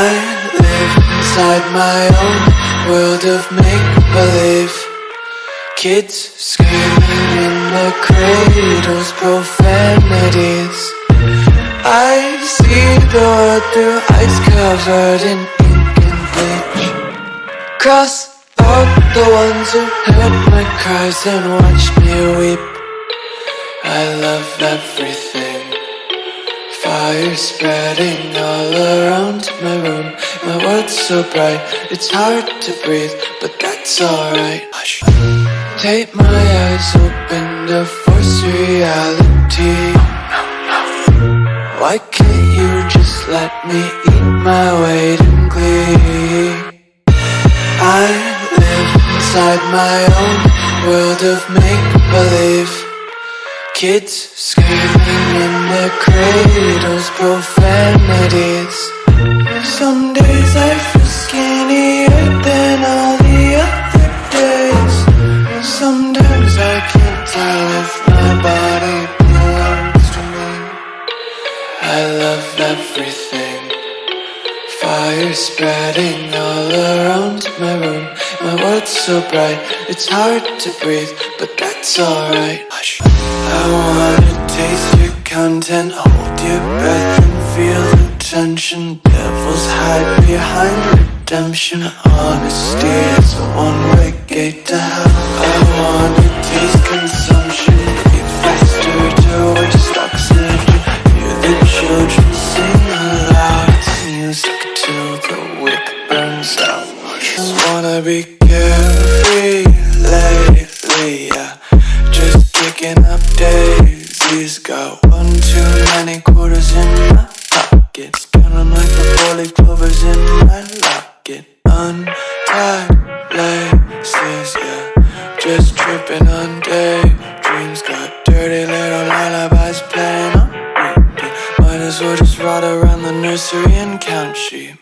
inside my own world of make-believe. Kids screaming in the cradles, profanities. I see the world through eyes covered in ink and bleach. Cross out the ones who heard my cries and watched me weep. I love everything. Fire spreading all around my room My world's so bright, it's hard to breathe But that's alright. Tape my eyes open to force reality. Why can't you just let me eat my weight in glee? I live inside my own world of make-believe. Kids screaming in their cradles, profanities Sometimes I can't tell if my body belongs to me. I love everything. Fire spreading all around my room. My world's so bright, it's hard to breathe But that's alright. I wanna taste your content Hold your breath and feel the tension. Devils hide behind redemption. Honesty is a one-way gate to hell. I wanna Music till the wick burns out. Just wanna be carefree lately, yeah. Just kicking up daisies. Got one too many quarters in my pockets Count 'em like the four-leaf clovers in my locket. Untied as well just ride around the nursery and count sheep